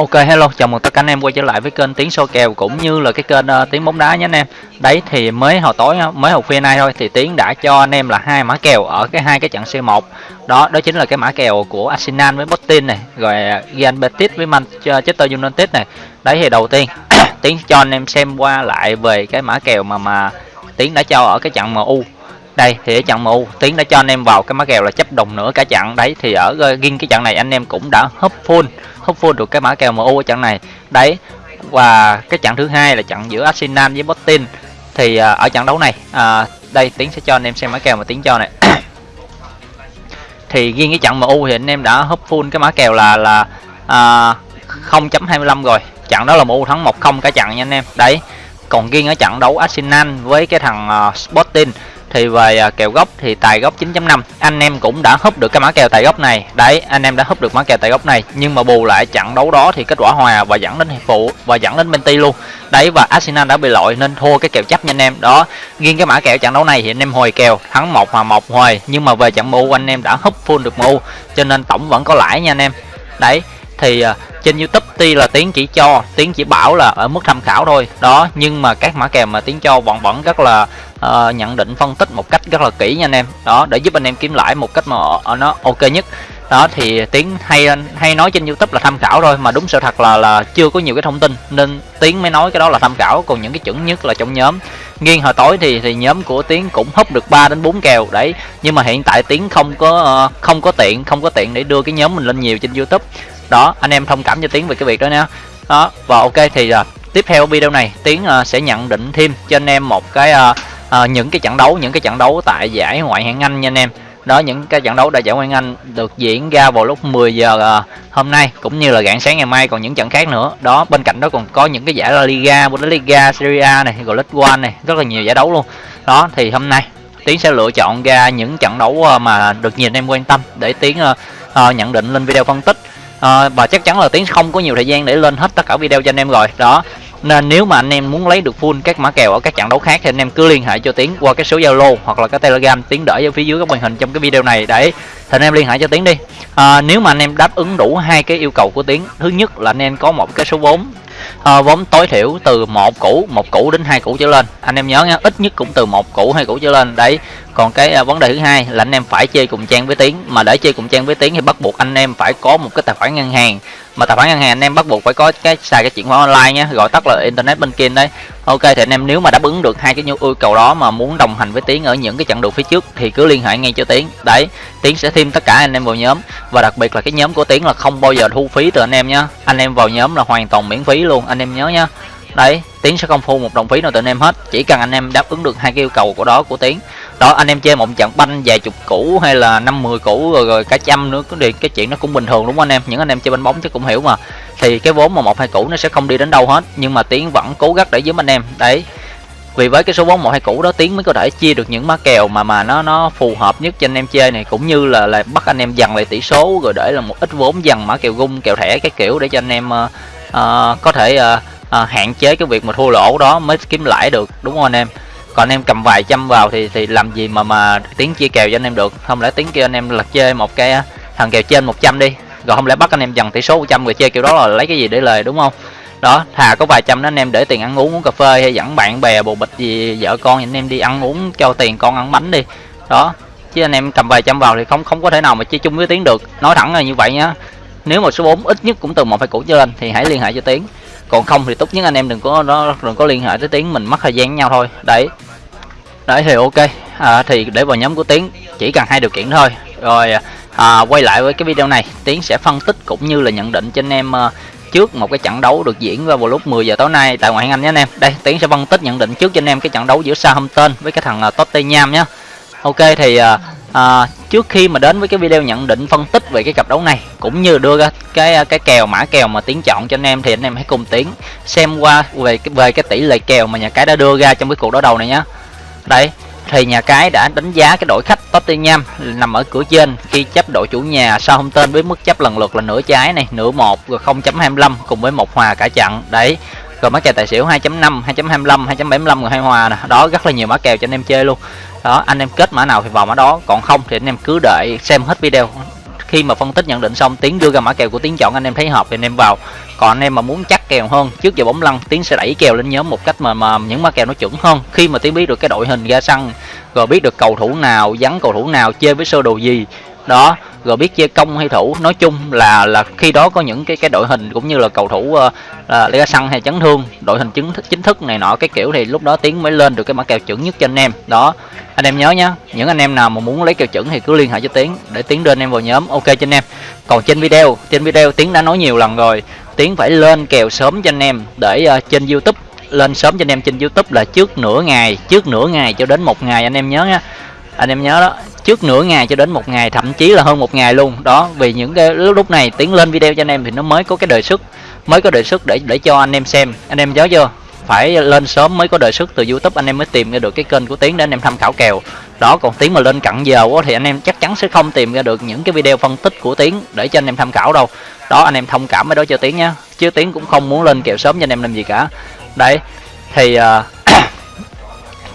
Ok hello, chào mừng tất cả anh em quay trở lại với kênh tiếng Soi Kèo cũng như là cái kênh uh, Tiếng Bóng Đá nhé anh em. Đấy thì mới hồi tối ờ, mới hồi khuya nay thôi thì Tiến đã cho anh em là hai mã kèo ở cái hai cái trận C1. Đó, đó chính là cái mã kèo của Arsenal với Botin này, rồi ờ, Real Betis với Manchester United này. Đấy thì đầu tiên Tiến cho anh em xem qua lại về cái mã kèo mà mà Tiến đã cho ở cái trận MU đây thì ở trận MU Tiến đã cho anh em vào cái mã kèo là chấp đồng nữa cả trận đấy thì ở riêng cái trận này anh em cũng đã hấp full hấp full được cái mã kèo MU ở trận này. Đấy và cái trận thứ hai là trận giữa Arsenal với Botin thì à, ở trận đấu này à, đây Tiến sẽ cho anh em xem mã kèo mà Tiến cho này. Thì riêng cái trận MU thì anh em đã hấp full cái mã kèo là là à, 0.25 rồi. Trận đó là MU thắng 1-0 cả trận nha anh em. Đấy còn riêng ở trận đấu Arsenal với cái thằng uh, Sporting thì về à, kèo gốc thì tài gốc 9.5 anh em cũng đã húp được cái mã kèo tài gốc này. Đấy, anh em đã húp được mã kèo tài gốc này. Nhưng mà bù lại trận đấu đó thì kết quả hòa và dẫn đến hiệp phụ và dẫn đến Benty luôn. Đấy, và Arsenal đã bị lội nên thua cái kèo chấp nha anh em. Đó, riêng cái mã kèo trận đấu này thì anh em hồi kèo, thắng một hòa một hồi nhưng mà về trận MU anh em đã húp full được MU cho nên tổng vẫn có lãi nha anh em. Đấy thì uh, trên youtube tuy là tiến chỉ cho tiến chỉ bảo là ở mức tham khảo thôi. Đó nhưng mà các mã kèo mà tiến cho vẫn vẫn rất là uh, nhận định phân tích một cách rất là kỹ nha anh em. Đó để giúp anh em kiếm lãi một cách mà nó ok nhất. Đó thì tiến hay hay nói trên youtube là tham khảo thôi mà đúng sự thật là là chưa có nhiều cái thông tin. Nên tiến mới nói cái đó là tham khảo còn những cái chuẩn nhất là trong nhóm. Nghiêng hồi tối thì thì nhóm của tiến cũng húp được 3 đến 4 kèo đấy. Nhưng mà hiện tại tiến không có ờ, không có tiện không có tiện để đưa cái nhóm mình lên nhiều trên youtube đó anh em thông cảm cho tiến về cái việc đó nha. Đó và ok thì uh, tiếp theo video này tiến uh, sẽ nhận định thêm cho anh em một cái uh, uh, những cái trận đấu những cái trận đấu tại giải ngoại hạng anh nha anh em. Đó những cái trận đấu đại giải ngoại hạng anh được diễn ra vào lúc 10 giờ uh, hôm nay cũng như là rạng sáng ngày mai còn những trận khác nữa. Đó bên cạnh đó còn có những cái giải La Liga Bundesliga Serie A này rồi League One này rất là nhiều giải đấu luôn. Đó thì hôm nay tiến sẽ lựa chọn ra những trận đấu mà được nhiều anh em quan tâm để tiến uh, uh, nhận định lên video phân tích à, và chắc chắn là tiến không có nhiều thời gian để lên hết tất cả video cho anh em rồi. Đó. Nên nếu mà anh em muốn lấy được full các mã kèo ở các trận đấu khác thì anh em cứ liên hệ cho tiến qua cái số zalo hoặc là cái telegram. Tiến đợi ở phía dưới góc màn hình trong cái video này. Để thì anh em liên hệ cho tiến đi. À, nếu mà anh em đáp ứng đủ hai cái yêu cầu của tiến thứ nhất là anh em có một cái số vốn à, vốn tối thiểu từ một củ một củ đến hai củ trở lên. Anh em nhớ nha ít nhất cũng từ một củ hai củ trở lên. Đấy còn cái à, vấn đề thứ hai là anh em phải chơi cùng trang với tiến. Mà để chơi cùng trang với tiến thì bắt buộc anh em phải có một cái tài khoản ngân hàng mà tài khoản ngân hàng anh em bắt buộc phải có cái xài cái chuyển khoản online nhé, gọi tắt là internet banking đấy ok, thì anh em nếu mà đáp ứng được hai cái nhu cầu đó mà muốn đồng hành với tiến ở những cái chặng đường phía trước thì cứ liên hệ ngay cho tiến. Đấy, tiến sẽ thêm tất cả anh em vào nhóm. Và đặc biệt là cái nhóm của tiến là không bao giờ thu phí từ anh em nhé. Anh em vào nhóm là hoàn toàn miễn phí luôn, anh em nhớ nhá đấy tiến sẽ không thu một đồng phí nào từ anh em hết. Chỉ cần anh em đáp ứng được hai cái yêu cầu của đó của tiến. Đó anh em chơi một trận banh vài chục củ hay là năm mười củ rồi, rồi cả trăm nữa thì cái chuyện nó cũng bình thường đúng không anh em? Những anh em chơi banh bóng chứ cũng hiểu mà. Thì cái vốn mà một hai củ nó sẽ không đi đến đâu hết nhưng mà tiến vẫn cố gắng để giúp anh em. Đấy. Vì với cái số vốn một hai củ đó tiến mới có thể chia được những má kèo mà mà nó nó phù hợp nhất cho anh em chơi này cũng như là là bắt anh em dần lại tỷ số rồi để là một ít vốn dần mã kèo gung kèo thẻ cái kiểu để cho anh em uh, uh, có thể uh, à, hạn chế cái việc mà thua lỗ đó mới kiếm lãi được đúng không anh em? Còn anh em cầm vài trăm vào thì thì làm gì mà mà tiếng chia kèo cho anh em được? Không lẽ tiếng kia anh em là chơi một cái thằng kèo trên 100 đi rồi không lẽ bắt anh em dần tỷ số 100 rồi chơi kiểu đó là lấy cái gì để lời đúng không? Đó thà có vài trăm đó anh em để tiền ăn uống uống cà phê hay dẫn bạn bè bồ bịch gì vợ con anh em đi ăn uống cho tiền con ăn bánh đi. Đó chứ anh em cầm vài trăm vào thì không không có thể nào mà chơi chung với tiếng được. Nói thẳng là như vậy nhá nếu mà số 4 ít nhất cũng từ một hai củ trở lên thì hãy liên hệ cho tiếng còn không thì tốt nhất anh em đừng có đó đừng có liên hệ tới tiếng mình mất thời gian với nhau thôi đấy đấy thì ok à, thì để vào nhóm của tiến chỉ cần hai điều kiện thôi rồi à, quay lại với cái video này tiến sẽ phân tích cũng như là nhận định cho anh em uh, trước một cái trận đấu được diễn ra vào lúc 10 giờ tối nay tại ngoại hạng Anh nhé anh em. Đây, Tiến sẽ phân tích nhận định trước cho anh em cái trận đấu giữa Southampton với cái thằng uh, Tottenham nhé. Ok thì uh, uh, trước khi mà đến với cái video nhận định phân tích về cái cặp đấu này cũng như đưa ra cái cái kèo mã kèo mà Tiến chọn cho anh em thì anh em hãy cùng Tiến xem qua về cái về cái tỷ lệ kèo mà nhà cái đã đưa ra trong cái cuộc đối đầu này nhé. Đây, thì nhà cái đã đánh giá cái đội khách Tottenham nằm ở cửa trên khi chấp đội chủ nhà sau hôm tên với mức chấp lần lượt là nửa trái này nửa một rồi 0.25 cùng với một hòa cả trận đấy rồi mã kèo tài xỉu 2.5 2.25 2.75 rồi hai hòa nè. Đó rất là nhiều mã kèo cho anh em chơi luôn đó, anh em kết mã nào thì vào mã đó, còn không thì anh em cứ đợi xem hết video. Khi mà phân tích nhận định xong tiến đưa ra mã kèo của tiến chọn anh em thấy hợp thì anh em vào. Còn anh em mà muốn chắc kèo hơn, trước giờ bóng lăn tiến sẽ đẩy kèo lên nhóm một cách mà mà những mã kèo nó chuẩn hơn. Khi mà tiến biết được cái đội hình ra sân, rồi biết được cầu thủ nào, vắng cầu thủ nào, chơi với sơ đồ gì đó rồi biết chơi công hay thủ nói chung là là khi đó có những cái cái đội hình cũng như là cầu thủ uh, uh, ra sân hay chấn thương đội hình chính thức chính thức này nọ cái kiểu thì lúc đó tiến mới lên được cái mã kèo chuẩn nhất cho anh em. Đó anh em nhớ nhá những anh em nào mà muốn lấy kèo chuẩn thì cứ liên hệ cho tiến để tiến đưa anh em vào nhóm ok cho anh em. Còn trên video trên video tiến đã nói nhiều lần rồi tiến phải lên kèo sớm cho anh em để uh, trên youtube lên sớm cho anh em trên youtube là trước nửa ngày trước nửa ngày cho đến một ngày anh em nhớ nha anh em nhớ đó trước nửa ngày cho đến một ngày thậm chí là hơn một ngày luôn. Đó vì những cái lúc này tiến lên video cho anh em thì nó mới có cái đề xuất mới có đề xuất để để cho anh em xem. Anh em nhớ chưa? Phải lên sớm mới có đề xuất từ youtube anh em mới tìm ra được cái kênh của tiến để anh em tham khảo kèo. Đó còn tiến mà lên cận giờ quá thì anh em chắc chắn sẽ không tìm ra được những cái video phân tích của tiến để cho anh em tham khảo đâu. Đó anh em thông cảm với đó cho tiến nhé chứ tiến cũng không muốn lên kèo sớm cho anh em làm gì cả. Đấy thì uh,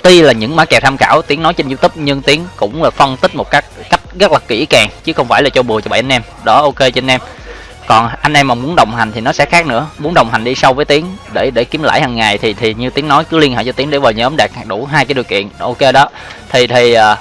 tuy là những mã kèo tham khảo tiếng nói trên youtube, nhưng tiếng cũng là phân tích một cách cách rất là kỹ càng, chứ không phải là cho bùa cho bảy anh em. Đó, ok cho anh em. Còn anh em mà muốn đồng hành thì nó sẽ khác nữa. Muốn đồng hành đi sâu với tiếng để để kiếm lãi hàng ngày thì thì như tiếng nói cứ liên hệ cho tiếng để vào nhóm đạt đủ hai cái điều kiện. Ok đó. Thì thì à,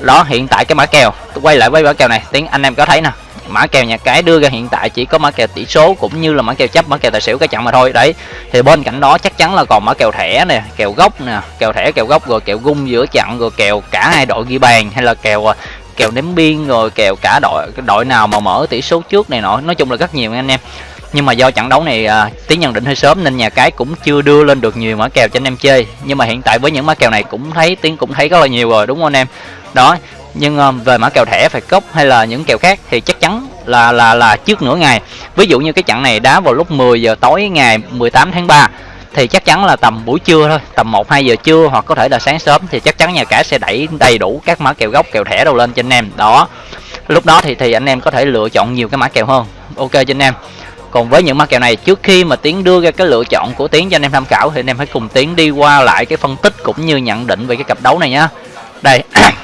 đó, hiện tại cái mã kèo, quay lại với mã kèo này, tiếng anh em có thấy nè mã kèo nhà cái đưa ra hiện tại chỉ có mã kèo tỷ số cũng như là mã kèo chấp mã kèo tài xỉu cái chặn mà thôi. Đấy thì bên cạnh đó chắc chắn là còn mã kèo thẻ nè kèo gốc nè kèo thẻ kèo gốc rồi kèo gung giữa chặn rồi kèo cả hai đội ghi bàn hay là kèo à, kèo ném biên rồi kèo cả đội đội nào mà mở tỷ số trước này nọ. Nói chung là rất nhiều anh em. Nhưng mà do trận đấu này à, tiến nhận định hơi sớm nên nhà cái cũng chưa đưa lên được nhiều mã kèo cho anh em chơi. Nhưng mà hiện tại với những mã kèo này cũng thấy tiến cũng thấy rất là nhiều rồi đúng không anh em? Đó nhưng uh, về mã kèo thẻ phải cốc hay là những kèo khác thì chắc chắn là là là trước nửa ngày. Ví dụ như cái trận này đá vào lúc 10 giờ tối ngày 18 tháng 3 thì chắc chắn là tầm buổi trưa thôi tầm 1 2 giờ trưa hoặc có thể là sáng sớm thì chắc chắn nhà cái sẽ đẩy đầy đủ các mã kèo gốc kèo thẻ đâu lên cho anh em. Đó lúc đó thì thì anh em có thể lựa chọn nhiều cái mã kèo hơn. Ok cho anh em. Còn với những mã kèo này trước khi mà tiến đưa ra cái lựa chọn của tiến cho anh em tham khảo thì anh em hãy cùng tiến đi qua lại cái phân tích cũng như nhận định về cái cặp đấu này nhá. Đây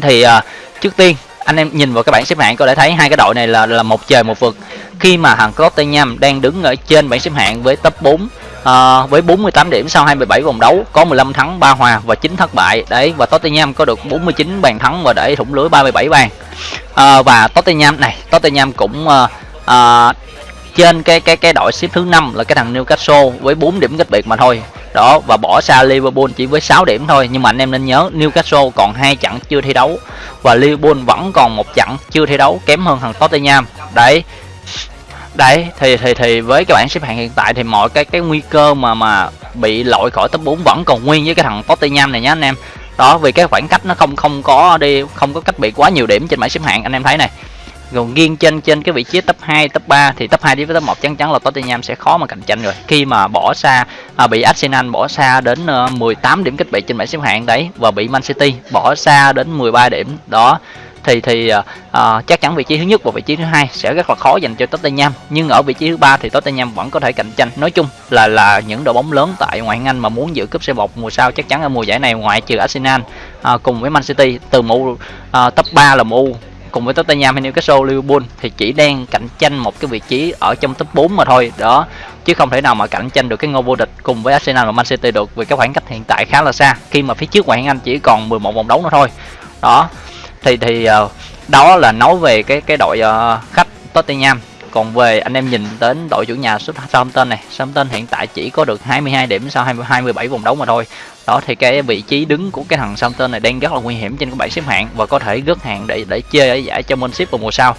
thì uh, trước tiên anh em nhìn vào cái bảng xếp hạng có thể thấy hai cái đội này là là một trời một vực. Khi mà thằng Tottenham đang đứng ở trên bảng xếp hạng với top 4 uh, à, với 48 điểm sau 27 vòng đấu có 15 thắng 3 hòa và 9 thất bại. Đấy và Tottenham có được 49 bàn thắng và để thủng lưới 37 bàn. Uh, và Tottenham này Tottenham cũng uh, uh, trên cái cái cái đội xếp thứ năm là cái thằng Newcastle với 4 điểm cách biệt mà thôi đó, và bỏ xa Liverpool chỉ với 6 điểm thôi. Nhưng mà anh em nên nhớ, Newcastle còn hai trận chưa thi đấu, và Liverpool vẫn còn một trận chưa thi đấu kém hơn thằng Tottenham. Đấy. Đấy, thì thì thì với cái bảng xếp hạng hiện tại thì mọi cái cái nguy cơ mà mà bị loại khỏi top 4 vẫn còn nguyên với cái thằng Tottenham này nhá anh em. Đó, vì cái khoảng cách nó không không có đi, không có cách bị quá nhiều điểm trên bảng xếp hạng, anh em thấy này còn nghiêng trên trên cái vị trí top 2, top 3 thì top 2 đến top 1 chắc chắn là Tottenham sẽ khó mà cạnh tranh rồi. Khi mà bỏ xa à, bị Arsenal bỏ xa đến ờ, 18 điểm cách biệt trên bảng xếp hạng đấy và bị Man City bỏ xa đến 13 điểm đó thì thì uh, chắc chắn vị trí thứ nhất và vị trí thứ hai sẽ rất là khó dành cho Tottenham nhưng ở vị trí thứ ba thì Tottenham vẫn có thể cạnh tranh nói chung là là những đội bóng lớn tại ngoại hạng Anh mà muốn giữ cúp C1 mùa sau chắc chắn ở mùa giải này ngoại trừ Arsenal uh, cùng với Man City từ mũ uh, top 3 là MU cùng với Tottenham hay Newcastle, Liverpool thì chỉ đang cạnh tranh một cái vị trí ở trong top 4 mà thôi, đó. Chứ không thể nào mà cạnh tranh được cái ngôi vô địch cùng với Arsenal và Man City được vì cái khoảng cách hiện tại khá là xa, khi mà phía trước ngoại hạng Anh chỉ còn 11 vòng đấu nữa thôi. Đó. Thì thì ờ, đó là nói về cái cái đội ờ, khách Tottenham còn về anh em nhìn đến đội chủ nhà Southampton này Southampton hiện tại chỉ có được 22 điểm sau 27 vòng đấu mà thôi. Đó thì cái vị trí đứng của cái thằng Southampton này đang rất là nguy hiểm trên cái bảng xếp hạng và có thể rớt hạng để để chơi ở giải Championship vào mùa sau.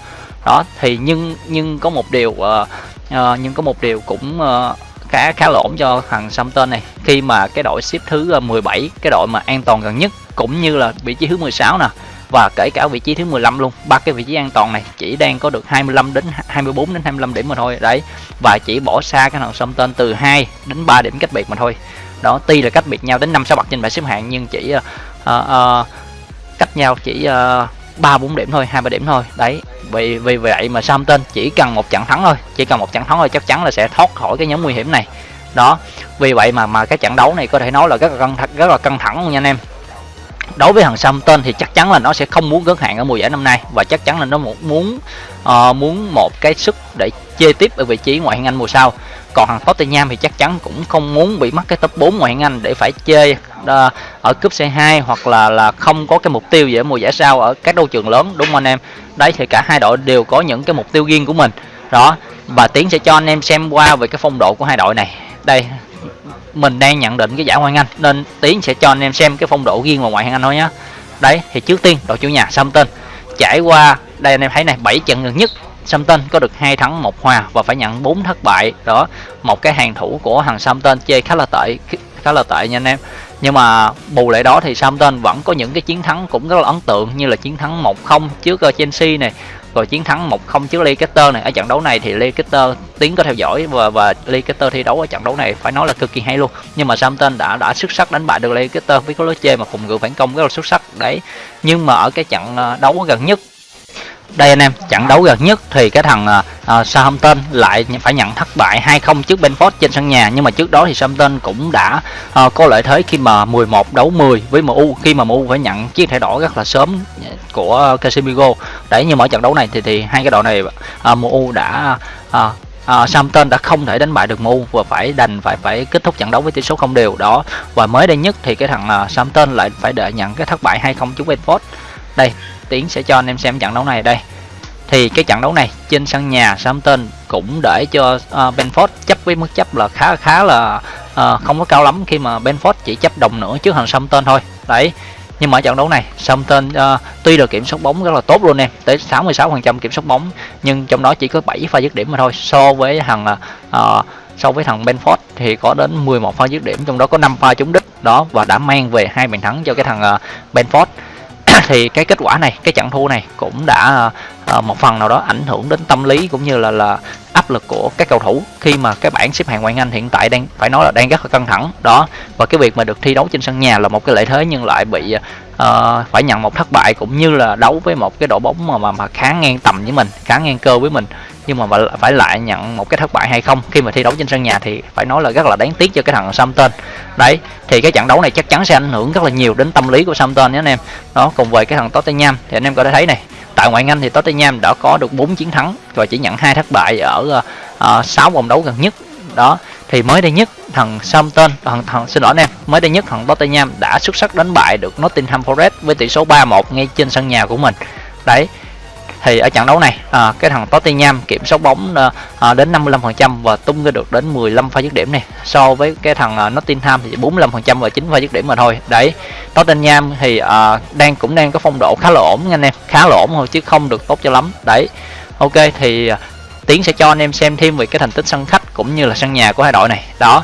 Đó thì nhưng nhưng có một điều uh, uh, nhưng có một điều cũng uh, khá khá là ổn cho thằng Southampton này. Khi mà cái đội xếp thứ 17 cái đội mà an toàn gần nhất cũng như là vị trí thứ 16 nè và kể cả vị trí thứ 15 luôn. Ba cái vị trí an toàn này chỉ đang có được 25 đến 24 đến 25 điểm mà thôi. Đấy. Và chỉ bỏ xa cái thằng sông tên từ 2 đến 3 điểm cách biệt mà thôi. Đó tuy là cách biệt nhau đến 5 6 bậc trên bảng xếp hạng nhưng chỉ uh, uh, cách nhau chỉ ba uh, bốn điểm thôi hai ba điểm thôi. Đấy. Vì vì vậy mà tên chỉ cần một trận thắng thôi. Chỉ cần một trận thắng thôi chắc chắn là sẽ thoát khỏi cái nhóm nguy hiểm này. Đó. Vì vậy mà mà cái trận đấu này có thể nói là rất là căng thẳng, rất là căng thẳng luôn nha anh em đối với thằng Southampton thì chắc chắn là nó sẽ không muốn gớt hạn ở mùa giải năm nay. Và chắc chắn là nó muốn uh, muốn một cái sức để chơi tiếp ở vị trí ngoại hạng Anh mùa sau. Còn thằng Tottenham thì chắc chắn cũng không muốn bị mắc cái top 4 ngoại hạng Anh để phải chơi uh, ờ, ở cúp C2 hoặc là là không có cái mục tiêu gì ở mùa giải sau ở các đấu trường lớn. Đúng không anh em? Đấy thì cả hai đội đều có những cái mục tiêu riêng của mình. Đó và tiến sẽ cho anh em xem qua về cái phong độ của hai đội này. Đây mình đang nhận định cái giải ngoại hạng Anh, nên tiến sẽ cho anh em xem cái phong độ riêng vào ngoại hạng Anh thôi nhá. Đấy thì trước tiên, đội chủ nhà Southampton trải qua, đây anh em thấy này 7 trận gần nhất Southampton có được hai thắng, một hòa và phải nhận 4 thất bại. Đó, một cái hàng thủ của thằng Southampton chơi khá là tệ khá là tệ nha anh em. Nhưng mà bù lại đó thì Southampton vẫn có những cái chiến thắng cũng rất là ấn tượng, như là chiến thắng 1-0 trước ờ, Chelsea này rồi chiến thắng 1-0 trước Leicester này. Ở trận đấu này thì Leicester tiến có theo dõi và và Leicester thi đấu ở trận đấu này phải nói là cực kỳ hay luôn. Nhưng mà Southampton đã đã xuất sắc đánh bại được Leicester với cái lối chơi mà phòng ngự phản công rất là xuất sắc đấy. Nhưng mà ở cái trận ờ, đấu gần nhất đây anh em trận đấu gần nhất thì cái thằng uh, Southampton lại phải nhận thất bại 2-0 trước Benford trên sân nhà. Nhưng mà trước đó thì Southampton cũng đã uh, có lợi thế khi mà 11 đấu 10 với MU khi mà MU phải nhận chiếc thẻ đỏ rất là sớm của Casemiro đấy nhưng mà ở trận đấu này thì thì hai cái đội này à, MU đã à, à, Samton đã không thể đánh bại được MU và phải đành phải phải kết thúc trận đấu với tỷ số không đều. Đó và mới đây nhất thì cái thằng à, Samton lại phải đợi nhận cái thất bại 2-0 trước Watford. Đây tiến sẽ cho anh em xem trận đấu này đây. Thì cái trận đấu này trên sân nhà Southampton cũng để cho uh, Benford chấp với mức chấp là khá khá là uh, không có cao lắm khi mà Benford chỉ chấp đồng nữa trước thằng Southampton thôi. Đấy nhưng mà ở trận đấu này Southampton uh, tuy được kiểm soát bóng rất là tốt luôn em tới 66% kiểm soát bóng nhưng trong đó chỉ có 7 pha dứt điểm mà thôi. So với thằng uh, so với thằng Benford thì có đến 11 pha dứt điểm trong đó có 5 pha trúng đích. Đó và đã mang về hai bàn thắng cho cái thằng uh, Benford. thì cái kết quả này cái trận thua này cũng đã uh, một phần nào đó ảnh hưởng đến tâm lý cũng như là là áp lực của các cầu thủ khi mà cái bảng xếp hạng ngoại Anh hiện tại đang phải nói là đang rất là căng thẳng. Đó và cái việc mà được thi đấu trên sân nhà là một cái lợi thế nhưng lại bị uh, phải nhận một thất bại cũng như là đấu với một cái đội bóng mà mà, mà khá ngang tầm với mình khá ngang cơ với mình nhưng mà phải lại nhận một cái thất bại hay không? Khi mà thi đấu trên sân nhà thì phải nói là rất là đáng tiếc cho cái thằng Samton. Đấy thì cái trận đấu này chắc chắn sẽ ảnh hưởng rất là nhiều đến tâm lý của Samton nhé anh em. Đó cùng với cái thằng Tottenham thì anh em có thể thấy này tại ngoại Anh thì Tottenham đã có được 4 chiến thắng và chỉ nhận hai thất bại ở ờ, ờ, uh, 6 vòng đấu gần nhất. Đó thì mới đây nhất thằng Southampton thằng, thằng xin lỗi anh em mới đây nhất thằng Tottenham đã xuất sắc đánh bại được Nottingham Forest với tỷ số 3-1 ngay trên sân nhà của mình. Đấy thì ở trận đấu này à, cái thằng Tottenham kiểm soát bóng à, à đến 55% và tung ra được đến 15 pha dứt điểm này so với cái thằng à, Nottingham thì 45% và 9 pha dứt điểm mà thôi. Đấy Tottenham thì à, đang cũng đang có phong độ khá là ổn nha anh em. Khá là ổn thôi chứ không được tốt cho lắm. Đấy ok thì à, Tiến sẽ cho anh em xem thêm về cái thành tích sân khách cũng như là sân nhà của hai đội này. Đó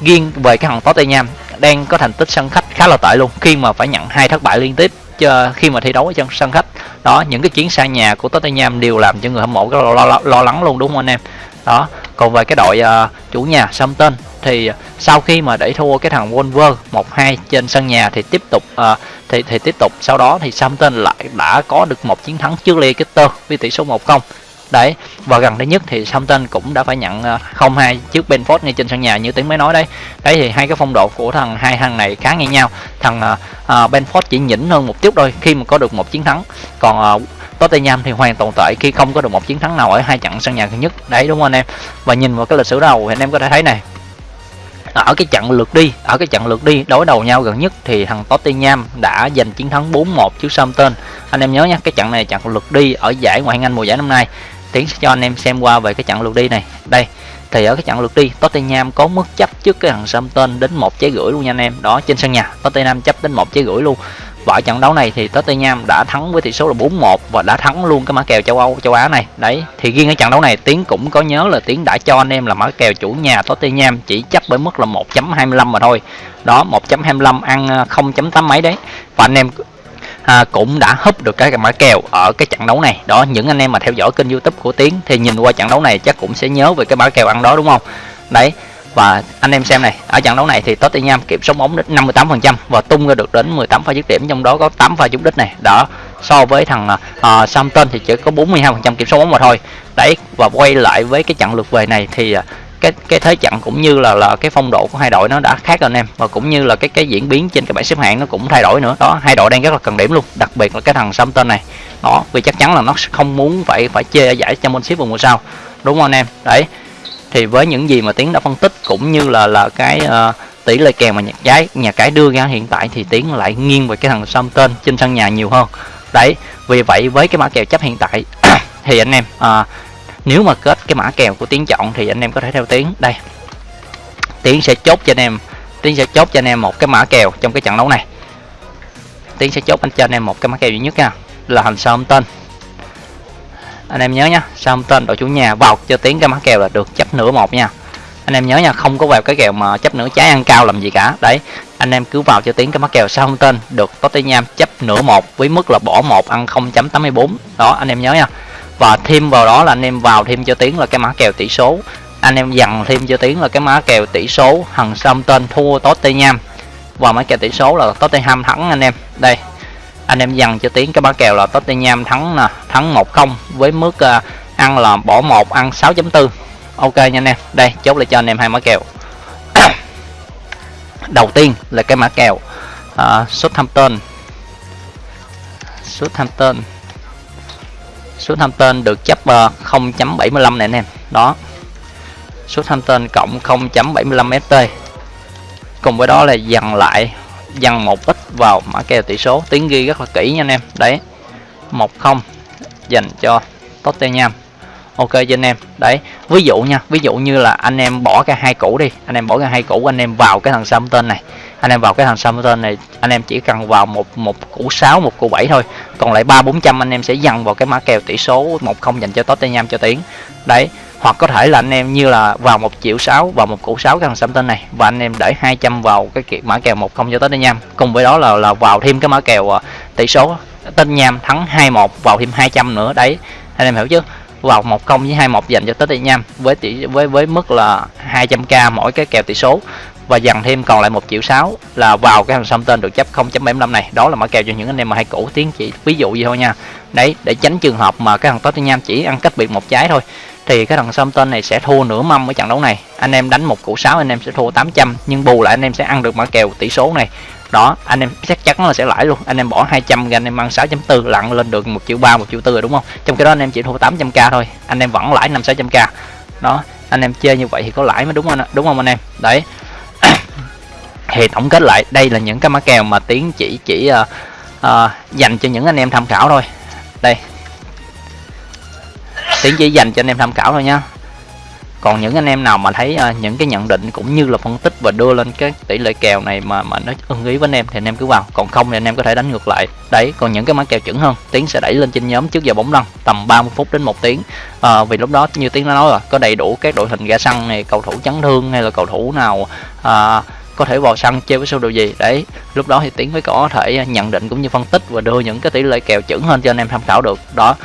riêng về cái thằng Tottenham đang có thành tích sân khách khá là tệ luôn khi mà phải nhận hai thất bại liên tiếp cho khi mà thi đấu ở trong sân khách đó những cái chuyến xa nhà của Tottenham đều làm cho người hâm mộ rất lo, lo, lo lắng luôn đúng không anh em? Đó còn về cái đội uh, chủ nhà Southampton thì sau khi mà đẩy thua cái thằng Wolver 1-2 trên sân nhà thì tiếp tục uh, thì thì tiếp tục. Sau đó thì Southampton lại đã có được một chiến thắng trước Leicester với tỷ số 1-0 đấy và gần đây nhất thì Southampton cũng đã phải nhận ờ, 0-2 trước Benford ngay trên sân nhà như tiếng mới nói đấy. Đấy thì hai cái phong độ của thằng hai thằng này khá ngang nhau. Thằng uh, Benford chỉ nhỉnh hơn một chút thôi khi mà có được một chiến thắng. Còn uh, Tottenham thì hoàn toàn tệ khi không có được một chiến thắng nào ở hai trận sân nhà gần nhất. Đấy đúng không anh em? Và nhìn vào cái lịch sử đầu thì anh em có thể thấy này. Ở cái trận lượt đi ở cái trận lượt đi đối đầu nhau gần nhất thì thằng Tottenham đã giành chiến thắng 4-1 trước Southampton. Anh em nhớ nha cái trận này trận lượt đi ở giải ngoại hạng Anh mùa giải năm nay tiến sẽ cho anh em xem qua về cái trận lượt đi này. Đây, thì ở cái trận lượt đi, Tottenham có mức chấp trước cái thằng Southampton đến một trái gửi luôn nha anh em. Đó, trên sân nhà, Tottenham chấp đến một trái gửi luôn. Và ở trận đấu này thì Tottenham đã thắng với tỷ số là 4-1 và đã thắng luôn cái mã kèo châu Âu, châu Á này. Đấy, thì riêng ở trận đấu này, Tiến cũng có nhớ là Tiến đã cho anh em là mã kèo chủ nhà Tottenham chỉ chấp với mức là 1.25 mà thôi. Đó 1.25 ăn ờ, 0.8 mấy đấy. Và anh em à, cũng đã húp được cái mã kèo ở cái trận đấu này. Đó những anh em mà theo dõi kênh youtube của tiến thì nhìn qua trận đấu này chắc cũng sẽ nhớ về cái mã kèo ăn đó đúng không? Đấy và anh em xem này ở trận đấu này thì Tottenham kiểm soát bóng đến 58% và tung ra được đến 18 pha dứt điểm trong đó có 8 pha trúng đích này. Đó so với thằng uh, Southampton thì chỉ có 42% kiểm soát bóng mà thôi. Đấy và quay lại với cái trận lượt về này thì uh, cái cái thế trận cũng như là là cái phong độ của hai đội nó đã khác rồi anh em. Và cũng như là cái cái diễn biến trên cái bảng xếp hạng nó cũng thay đổi nữa. Đó hai đội đang rất là cần điểm luôn. Đặc biệt là cái thằng Southampton này. Đó vì chắc chắn là nó không muốn phải phải chê ở giải Championship vào mùa sau. Đúng không anh em? Đấy. Thì với những gì mà tiến đã phân tích cũng như là là cái uh, tỷ lệ kèo mà nhà cái nhà cái đưa ra hiện tại thì tiến lại nghiêng về cái thằng Southampton trên sân nhà nhiều hơn. Đấy vì vậy với cái mã kèo chấp hiện tại thì anh em uh, nếu mà kết cái mã kèo của tiến chọn thì anh em có thể theo tiến đây. Tiến sẽ chốt cho anh em tiến sẽ chốt cho anh em một cái mã kèo trong cái trận đấu này. Tiến sẽ chốt anh cho anh em một cái mã kèo duy nhất nha, là hành tên anh em nhớ nhá tên đội chủ nhà vào cho tiến cái mã kèo là được chấp nửa một nha. Anh em nhớ nha, không có vào cái kèo mà chấp nửa trái ăn cao làm gì cả. Đấy, anh em cứ vào cho tiến cái mã kèo sao tên được Tottenham chấp nửa một với mức là bỏ một ăn 0.84 đó, anh em nhớ nha và thêm vào đó là anh em vào thêm cho tiến là cái mã kèo tỷ số. Anh em dằn thêm cho tiến là cái mã kèo tỷ số. Hằng tên thua Tottenham. Và mã kèo tỷ số là Tottenham thắng anh em. Đây anh em dằn cho tiến cái mã kèo là Tottenham thắng nè thắng 1-0 với mức uh, ăn là bỏ 1 ăn 6.4 ok nha anh em. Đây chốt lại cho anh em hai mã kèo. Đầu tiên là cái mã kèo uh, Southampton. Southampton. Southampton được chấp 0.75 này anh em. Đó. Southampton cộng 0.75 ST cùng với đó là dằn lại, dằn một ít vào mã kèo tỷ số. Tiếng ghi rất là kỹ nha anh em. Đấy. 1-0 dành cho Tottenham ok, cho anh em. Đấy, ví dụ nha, ví dụ như là anh em bỏ cái hai củ đi. Anh em bỏ cái hai củ, anh em vào cái thằng Southampton này. Anh em vào cái thằng Southampton này, anh em chỉ cần vào một một củ 6 một củ 7 thôi. Còn lại ba, bốn trăm anh em sẽ dằn vào cái mã kèo tỷ số một không dành cho Tottenham cho tiếng đấy, hoặc có thể là anh em như là vào một triệu sáu, vào một củ sáu cái thằng tên này và anh em để 200 vào cái kiện mã kèo một không cho Tottenham. Cùng với đó là là vào thêm cái mã kèo ờ, tỷ số Tottenham thắng 2-1 vào thêm 200 nữa. Đấy, anh em hiểu chứ? Vào 10 với 21 dành cho Tottenham với tỷ, với với mức là 200k mỗi cái kèo tỷ số. Và dằn thêm còn lại một triệu sáu là vào cái hàng tên được chấp 0.75 này. Đó là mã kèo cho những anh em mà hay cũ tiếng chỉ, ví dụ gì thôi nha. Đấy, để tránh trường hợp mà cái thằng Tottenham chỉ ăn cách biệt một trái thôi, thì cái thằng tên này sẽ thua nửa mâm ở trận đấu này. Anh em đánh một củ 6 anh em sẽ thua 800 nhưng bù lại anh em sẽ ăn được mã kèo tỷ số này đó anh em chắc chắn là sẽ lãi luôn. Anh em bỏ 200 anh em ăn 6.4 lặn lên được một triệu ba một triệu tư rồi đúng không? Trong cái đó anh em chỉ thua 800k thôi. Anh em vẫn lãi 5 600k đó anh em chơi như vậy thì có lãi mới đúng không đúng không anh em? Đấy. Thì tổng kết lại đây là những cái mã kèo mà tiến chỉ chỉ uh, uh, dành cho những anh em tham khảo thôi. Đây. Tiến chỉ dành cho anh em tham khảo thôi nha còn những anh em nào mà thấy uh, những cái nhận định cũng như là phân tích và đưa lên cái tỷ lệ kèo này mà mà nó ưng ý với anh em thì anh em cứ vào. Còn không thì anh em có thể đánh ngược lại. Đấy còn những cái mã kèo chuẩn hơn tiến sẽ đẩy lên trên nhóm trước giờ bóng lăn tầm 30 phút đến một tiếng. À, vì lúc đó như tiến đã nói rồi có đầy đủ các đội hình ra sân này cầu thủ chấn thương hay là cầu thủ nào à, có thể vào sân chơi với sơ đồ gì. Đấy lúc đó thì tiến mới có thể nhận định cũng như phân tích và đưa những cái tỷ lệ kèo chuẩn hơn cho anh em tham khảo được. Đó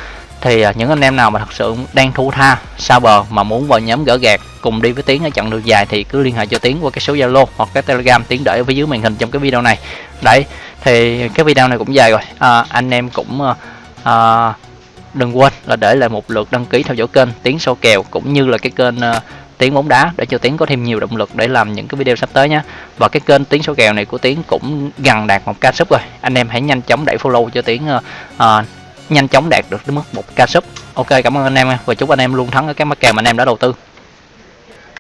thì à, những anh em nào mà thật sự đang thu tha xa bờ mà muốn vào nhóm gỡ gạt cùng đi với tiến ở chặng đường dài thì cứ liên hệ cho tiến qua cái số zalo hoặc cái telegram tiến để ở phía dưới màn hình trong cái video này. Đấy thì cái video này cũng dài rồi. À, anh em cũng à, à, đừng quên là để lại một lượt đăng ký theo dõi kênh tiến sâu kèo cũng như là cái kênh à, tiến bóng đá để cho tiến có thêm nhiều động lực để làm những cái video sắp tới nhé và cái kênh tiến số kèo này của tiến cũng gần đạt một ca sub rồi. Anh em hãy nhanh chóng đẩy follow cho tiến uh, nhanh chóng đạt được đến mức một ca sub. Ok, cảm ơn anh em và chúc anh em luôn thắng ở các mắc kèo mà anh em đã đầu tư.